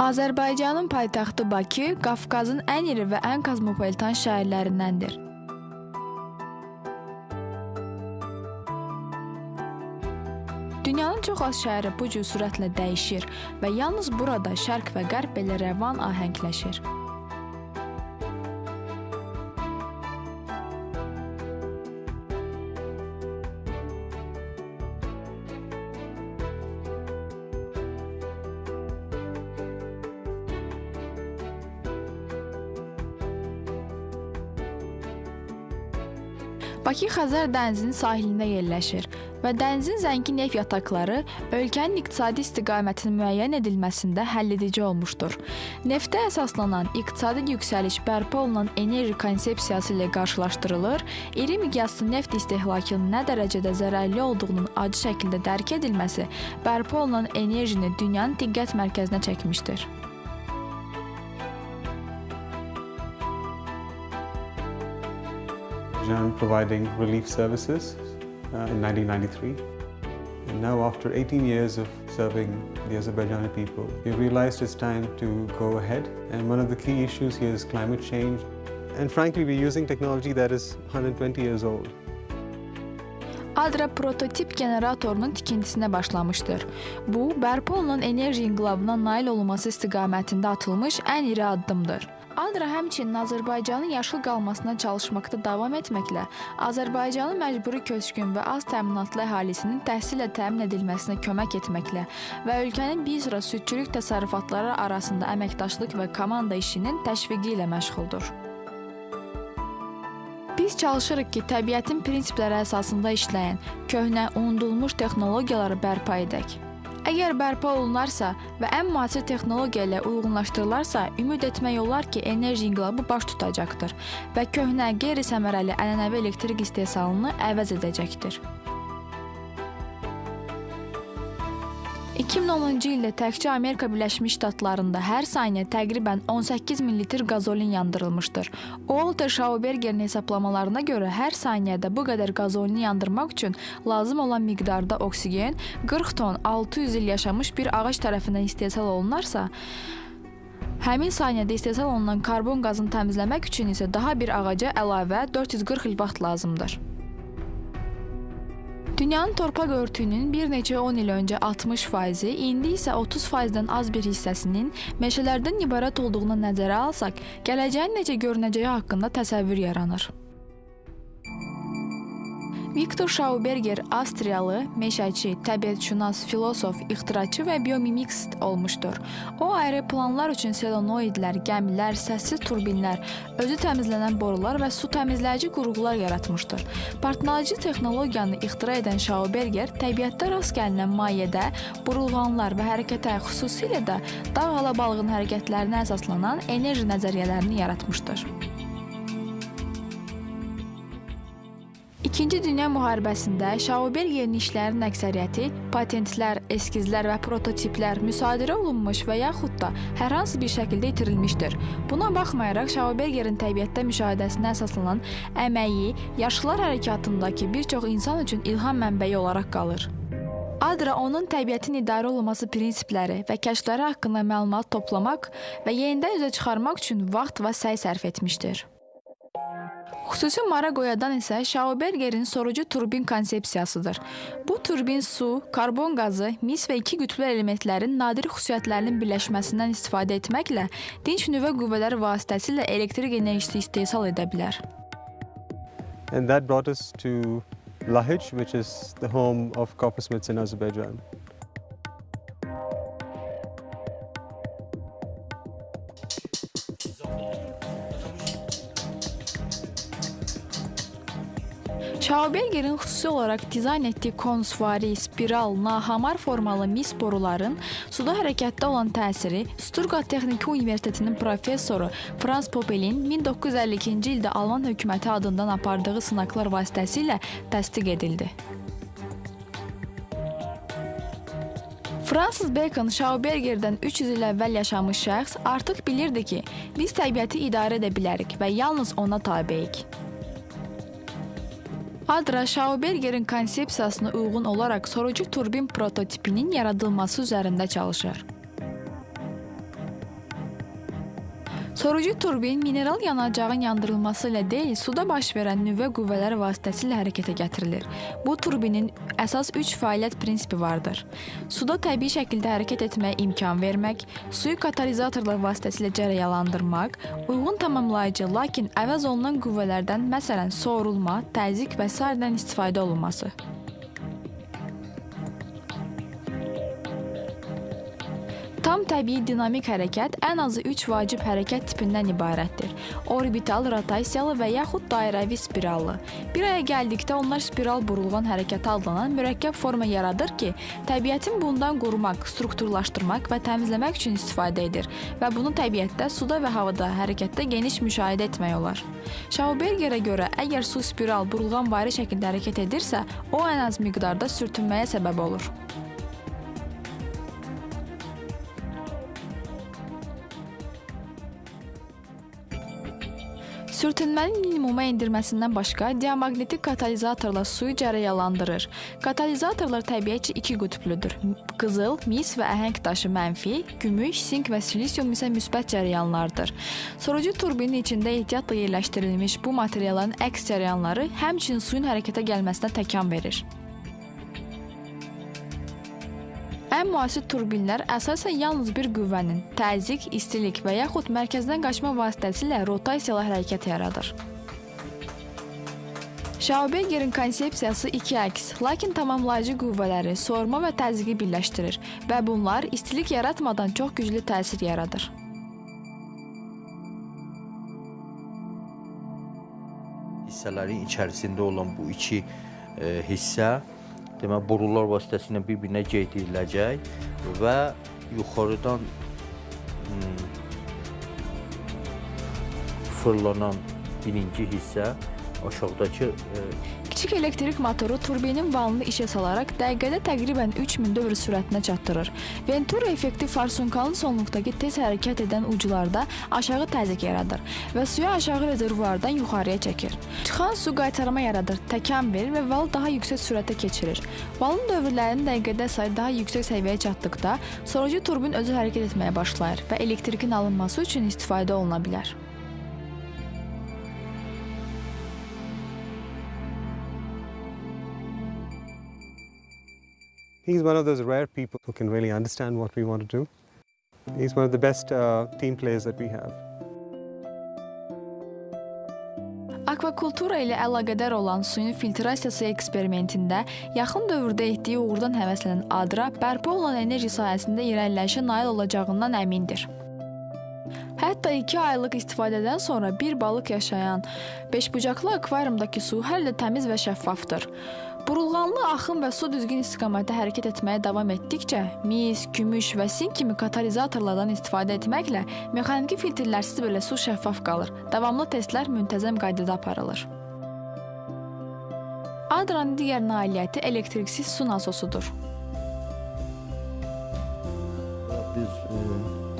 Azərbaycanın paytaxtı Bakı Qafqazın ən iri və ən kozmopolitan şəhərlərindəndir. Dünyanın çox az şəhəri bu cür sürətlə dəyişir və yalnız burada şərq və qərb belə rəvan ahəngləşir. Bakı Xəzər dənizinin sahilində yerləşir və dənizin zəngin neft yataqları ölkənin iqtisadi istiqamətinin müəyyən edilməsində həlledici olmuşdur. Neftə əsaslanan iqtisadi yüksəliş bərpa olunan enerji konsepsiyası ilə qarşılaşdırılır, iri miqyaslı neft istehlakının nə dərəcədə zərərli olduğunun acı şəkildə dərk edilməsi bərpa olunan enerjini dünyanın diqqət mərkəzinə çəkmişdir. Began providing relief services uh, in 1993. And now after 18 years of serving the Azerbaijani people, we realized it's time to go ahead. And one of the key issues here is climate change. And frankly, we're using technology that is 120 years old. Adra prototip generatorunun tikintisinə başlamışdır. Bu, bərpa olunan enerji inqilabına nail olunması istiqamətində atılmış ən iri addımdır. Adra həmçinin Azərbaycanın yaşıl qalmasına çalışmaqda davam etməklə Azərbaycanın məcburi köçkün və az təminatlı əhalisinin təhsillə təmin edilməsinə kömək etməklə və ölkənin bir sıra südçülük təsərrüfatları arasında əməkdaşlıq və komanda işinin təşviqi ilə məşğuldur. Biz çalışırıq ki, təbiətin prinsipləri əsasında işləyən, köhnə, unudulmuş texnologiyaları bərpa edək. Əgər bərpa olunarsa və ən müasir texnologiya ilə uyğunlaşdırılarsa, ümid etmək olar ki, enerji inqilabı baş tutacaqdır və köhnə, qeyri-səmərəli ənənəvi elektrik istehsalını əvəz edəcəkdir. 2010-cu ildə təkcə Amerika Birləşmiş Ştatlarında hər saniyə təqribən 18 min litr qazolin yandırılmışdır. Walter Schaubergerin hesablamalarına görə hər saniyədə bu qədər qazolini yandırmaq üçün lazım olan miqdarda oksigen 40 ton 600 il yaşamış bir ağac tərəfindən istehsal olunarsa, Həmin saniyədə istehsal olunan karbon qazını təmizləmək üçün isə daha bir ağaca əlavə 440 il vaxt lazımdır. Dünyanın torpaq örtüyünün bir neçə 10 il öncə 60 faizi, indi isə 30 faizdən az bir hissəsinin meşələrdən ibarət olduğunu nəzərə alsaq, gələcəyin necə görünəcəyi haqqında təsəvvür yaranır. Viktor Schauberger Avstriyalı meşəçi, təbiətşünas, filosof, ixtiraçı və biomimikst olmuşdur. O aeroplanlar üçün selenoidlər, gəmilər, səssiz turbinlər, özü təmizlənən borular və su təmizləyici qurğular yaratmışdır. Partlayıcı texnologiyanı ixtira edən Schauberger təbiətdə rast gəlinən mayedə burulğanlar və hərəkətə, xüsusilə də dağ alabalığının hərəkətlərinə əsaslanan enerji nəzəriyyələrini yaratmışdır. İkinci Dünya müharibəsində Schaubergerin işlərinin əksəriyyəti patentlər, eskizlər və prototiplər müsadirə olunmuş və yaxud da hər hansı bir şəkildə itirilmişdir. Buna baxmayaraq Schaubergerin təbiətdə müşahidəsinə əsaslanan əməyi yaşlılar hərəkatındakı bir çox insan üçün ilham mənbəyi olaraq qalır. Adra onun təbiətin idarə olunması prinsipləri və kəşfləri haqqında məlumat toplamaq və yenidən üzə çıxarmaq üçün vaxt və səy sərf etmişdir. Xüsusi maraq oyadan isə Schaubergerin sorucu turbin konsepsiyasıdır. Bu turbin su, karbon qazı, mis və iki qütblü elementlərin nadir xüsusiyyətlərinin birləşməsindən istifadə etməklə dinç nüvə qüvvələri vasitəsilə elektrik enerjisi istehsal edə bilər. And that brought us to Lahij, which is the home of coppersmiths in Azerbaijan. Schaubergerin xüsusi olaraq dizayn etdiyi konusvari, spiral, nahamar formalı mis boruların suda hərəkətdə olan təsiri Stuttgart Texniki Universitetinin professoru Franz Popelin 1952-ci ildə Alman hökuməti adından apardığı sınaqlar vasitəsilə təsdiq edildi. Francis Bacon Schaubergerdən 300 il əvvəl yaşamış şəxs artıq bilirdi ki, biz təbiəti idarə edə bilərik və yalnız ona tabeyik. Adra Schaubergerin konsepsiyasına uyğun olaraq sorucu turbin prototipinin yaradılması üzərində çalışır. Sorucu turbin mineral yanacağın yandırılması ilə deyil, suda baş verən nüvə qüvvələri vasitəsilə hərəkətə gətirilir. Bu turbinin əsas 3 fəaliyyət prinsipi vardır. Suda təbii şəkildə hərəkət etməyə imkan vermək, suyu katalizatorlar vasitəsilə cərəyanlandırmaq, uyğun tamamlayıcı, lakin əvəz olunan qüvvələrdən, məsələn, soğurulma, təzyiq və sairədən istifadə olunması. Tam təbii dinamik hərəkət ən azı 3 vacib hərəkət tipindən ibarətdir. Orbital, rotasiyalı və yaxud dairəvi spirallı. Bir aya gəldikdə onlar spiral burulğan hərəkəti adlanan mürəkkəb forma yaradır ki, təbiətin bundan qorumaq, strukturlaşdırmaq və təmizləmək üçün istifadə edir və bunu təbiətdə, suda və havada hərəkətdə geniş müşahidə etmək olar. Schaubergerə görə, əgər su spiral burulğan vari şəkildə hərəkət edirsə, o ən az miqdarda sürtünməyə səbəb olur. Sürtünmənin minimuma endirməsindən başqa diamaqnetik katalizatorlar suyu cərəyanlandırır. Katalizatorlar təbiətcə iki qütblüdür. Qızıl, mis və əhəng daşı mənfi, gümüş, sink və silisium isə müsbət cərəyanlardır. Sorucu turbinin içində ehtiyatla yerləşdirilmiş bu materialların əks cərəyanları həmçinin suyun hərəkətə gəlməsinə təkan verir. Ən müasir turbinlər əsasən yalnız bir qüvvənin, təzyiq, istilik və yaxud mərkəzdən qaçma vasitəsilə rotasiyalı hərəkət yaradır. Schaubergerin konsepsiyası iki əks, lakin tamamlayıcı qüvvələri, soğurma və təzyiqi birləşdirir və bunlar istilik yaratmadan çox güclü təsir yaradır. hissələrin içərisində olan bu iki e, hissə demək borular vasitəsilə bir-birinə geydiriləcək və yuxarıdan hmm, fırlanan birinci hissə aşağıdakı e, Kiçik elektrik motoru turbinin valını işə salaraq dəqiqədə təqribən 3000 dövr sürətinə çatdırır. Venturi effekti farsunkalın sonluqdakı tez hərəkət edən uclarda aşağı təzyiq yaradır və suyu aşağı rezervuardan yuxarıya çəkir. Çıxan su qaytarma yaradır, təkan verir və val daha yüksək sürətə keçirir. Valın dövrlərinin dəqiqədə sayı daha yüksək səviyyəyə çatdıqda, sorucu turbin özü hərəkət etməyə başlayır və elektrikin alınması üçün istifadə oluna bilər. He's one of those rare people who can really understand what we want to do. He's one of the best uh, team players that we have. Akvakultura ilə əlaqədar olan suyun filtrasiyası eksperimentində yaxın dövrdə etdiyi uğurdan həvəslənən Adra bərpa olunan enerji sahəsində irəliləyişə nail olacağından əmindir. Hətta 2 aylıq istifadədən sonra bir balıq yaşayan beşbucaqlı akvariumdakı su hələ də təmiz və şəffafdır. Burulğanlı axın və su düzgün istiqamətdə hərəkət etməyə davam etdikcə, mis, gümüş və sink kimi katalizatorlardan istifadə etməklə mexaniki filtrlərsiz belə su şəffaf qalır. Davamlı testlər müntəzəm qaydada aparılır. Adranın digər nailiyyəti elektriksiz su nasosudur.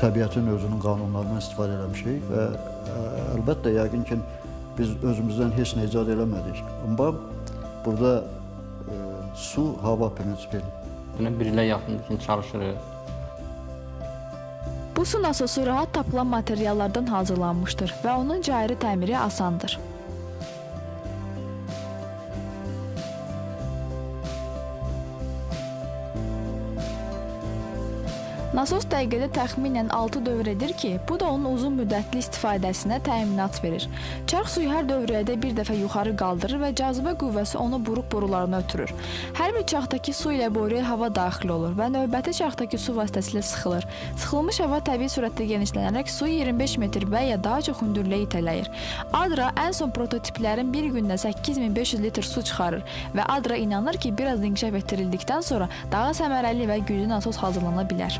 Təbiətin özünün qanunlarından istifadə eləmişik və ə, əlbəttə yəqin ki, biz özümüzdən heç nə icad eləmədik. Amma burada ə, su hava prinsipi. Buna bir ilə yaxındır ki, çalışırıq. Bu su nasosu rahat tapılan materiallardan hazırlanmışdır və onun cayırı təmiri asandır. Nasos dəqiqədə təxminən 6 dövr edir ki, bu da onun uzun müddətli istifadəsinə təminat verir. Çarx suyu hər dövrədə bir dəfə yuxarı qaldırır və cazibə qüvvəsi onu buruq borularına ötürür. Hər bir çaxdakı su ilə boruya hava daxil olur və növbəti çaxdakı su vasitəsilə sıxılır. Sıxılmış hava təbii sürətdə genişlənərək suyu 25 metr və ya daha çox hündürlüyə itələyir. Adra ən son prototiplərin bir gündə 8500 litr su çıxarır və Adra inanır ki, biraz inkişaf etdirildikdən sonra daha səmərəli və güclü nasos hazırlana bilər.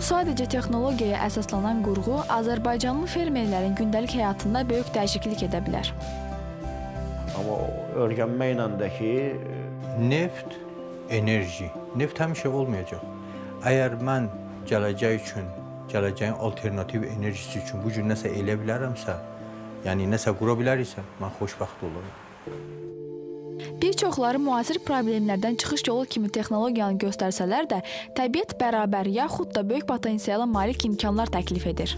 Bu sadəcə texnologiyaya əsaslanan qurğu Azərbaycanlı fermerlərin gündəlik həyatında böyük dəyişiklik edə bilər. Amma öyrənməklə də ki, Neft, enerji. Neft həmişə olmayacaq. Əgər mən gələcək üçün, gələcəyin alternativ enerjisi üçün bu gün nəsə elə bilərəmsə, yəni nəsə qura biləriksə, mən xoşbəxt olurum. Bir çoxları müasir problemlərdən çıxış yolu kimi texnologiyanı göstərsələr də, təbiət bərabər yaxud da böyük potensiala malik imkanlar təklif edir.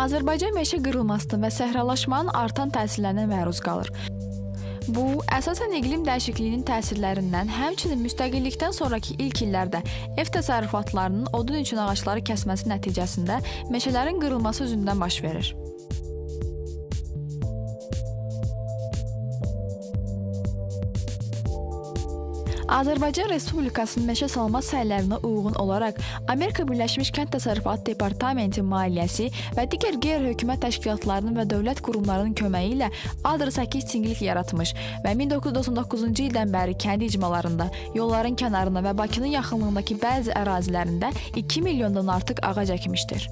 Azərbaycan meşə qırılmasının və səhralaşmanın artan təsirlərinə məruz qalır. Bu, əsasən iqlim dəyişikliyinin təsirlərindən, həmçinin müstəqillikdən sonrakı ilk illərdə ev təsərrüfatlarının odun üçün ağacları kəsməsi nəticəsində meşələrin qırılması üzündən baş verir. Azərbaycan Respublikasının meşə salma səylərinə uyğun olaraq Amerika Birləşmiş Kənd Təsərrüfatı Departamenti maliyyəsi və digər qeyri-hökumət təşkilatlarının və dövlət qurumlarının köməyi ilə Adr 8 çingilik yaratmış və 1999-cu ildən bəri kənd icmalarında, yolların kənarında və Bakının yaxınlığındakı bəzi ərazilərində 2 milyondan artıq ağac əkmişdir.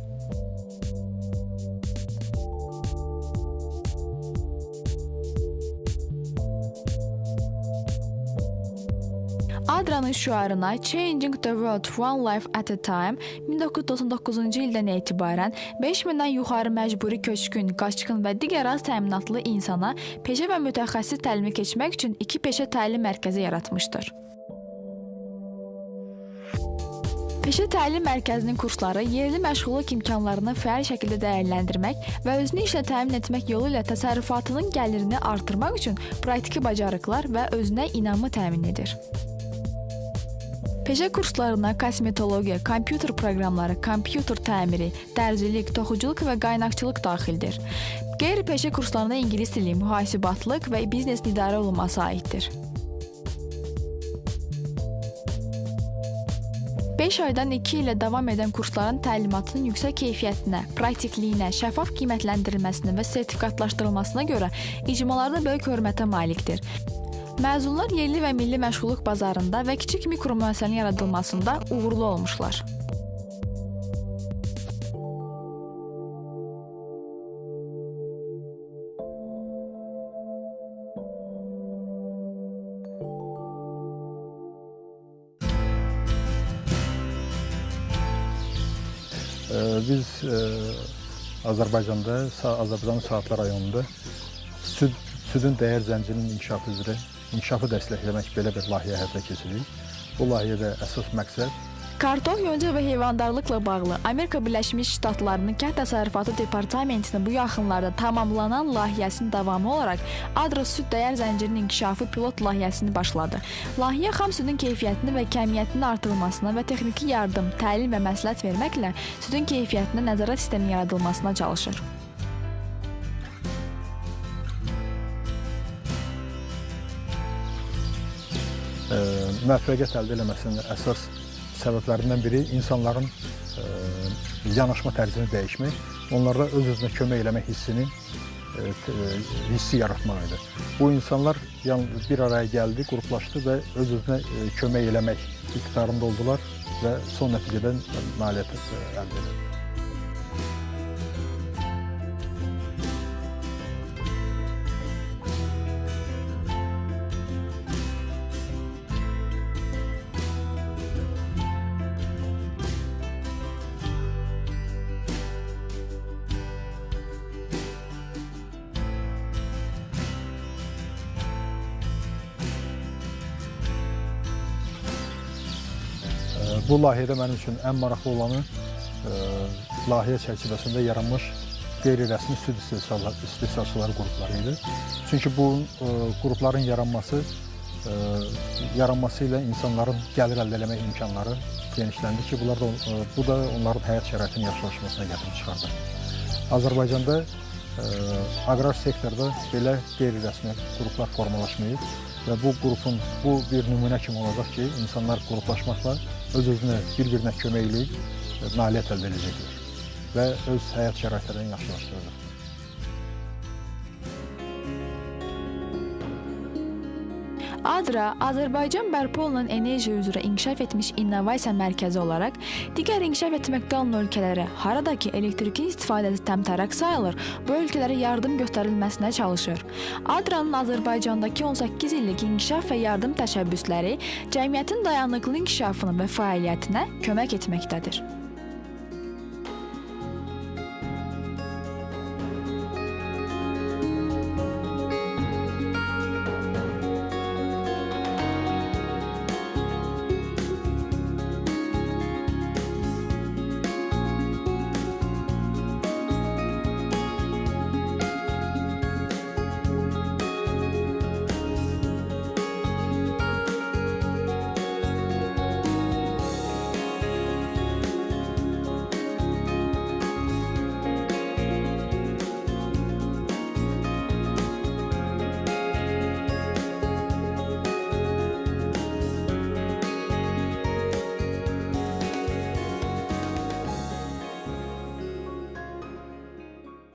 Adranın şüarına Changing the World One Life at a Time 1999-cu ildən etibarən 5000-dən yuxarı məcburi köçkün, qaçqın və digər az təminatlı insana peşə və mütəxəssis təlimi keçmək üçün iki peşə təlim mərkəzi yaratmışdır. Peşə təlim mərkəzinin kursları yerli məşğulluq imkanlarını fəal şəkildə dəyərləndirmək və özünü işlə təmin etmək yolu ilə təsərrüfatının gəlirini artırmaq üçün praktiki bacarıqlar və özünə inamı təmin edir. Peşə kurslarına kosmetologiya, kompüter proqramları, kompüter təmiri, dərzilik, toxuculuq və qaynaqçılıq daxildir. Qeyri-peşə kurslarına ingilis dili, mühasibatlıq və biznes idarə olunması aiddir. 5 aydan 2 ilə davam edən kursların təlimatının yüksək keyfiyyətinə, praktikliyinə, şəffaf qiymətləndirilməsinə və sertifikatlaşdırılmasına görə icmalarda böyük hörmətə malikdir. Məzunlar yerli və milli məşğulluq bazarında və kiçik mikro müəssisənin yaradılmasında uğurlu olmuşlar. Biz e, Azərbaycanda, Azərbaycanın Saatlı rayonunda süd, südün dəyər zəncirinin inkişafı üzrə inkişafı dəstəkləmək belə bir layihə həyata keçiririk. Bu layihədə əsas məqsəd Kartof, yonca və heyvandarlıqla bağlı Amerika Birləşmiş Ştatlarının Kənd Təsərrüfatı Departamentinin bu yaxınlarda tamamlanan layihəsinin davamı olaraq Adra süd dəyər zəncirinin inkişafı pilot layihəsini başladı. Layihə xam südün keyfiyyətini və kəmiyyətinin artırılmasına və texniki yardım, təlim və məsləhət verməklə südün keyfiyyətinə nəzarət sistemi yaradılmasına çalışır. Müvəffəqiyyət əldə eləməsinin əsas səbəblərindən biri insanların ə, yanaşma tərzini dəyişmək, onlarda öz-özünə kömək eləmək hissini ə, hissi yaratmaq idi. Bu insanlar bir araya gəldi, qruplaşdı və öz-özünə kömək eləmək iqtidarında oldular və son nəticədən nailiyyət əldə edildi. Bu layihədə mənim üçün ən maraqlı olanı ə, layihə çərçivəsində yaranmış qeyri-rəsmi süd istehsalçıları qrupları idi. Çünki bu ə, qrupların yaranması ə, yaranması ilə insanların gəlir əldə etmə imkanları genişləndi ki, bunlar da bu da onların həyat şəraitinin yaxşılaşmasına gətirib çıxardı. Azərbaycanda ə, aqrar sektorda belə qeyri-rəsmi qruplar formalaşmayıb və bu qrupun bu bir nümunə kimi olacaq ki, insanlar qruplaşmaqla öz-özünə bir-birinə kömək eləyib nailiyyət əldə edəcəklər və öz həyat şəraitlərini yaxşılaşdıracaqlar. Adra Azərbaycan bərpa olunan enerji üzrə inkişaf etmiş innovasiya mərkəzi olaraq digər inkişaf etməkdə olan ölkələrə haradakı elektrikin istifadəsi təmtəraq sayılır, bu ölkələrə yardım göstərilməsinə çalışır. Adranın Azərbaycandakı 18 illik inkişaf və yardım təşəbbüsləri cəmiyyətin dayanıqlı inkişafına və fəaliyyətinə kömək etməkdədir.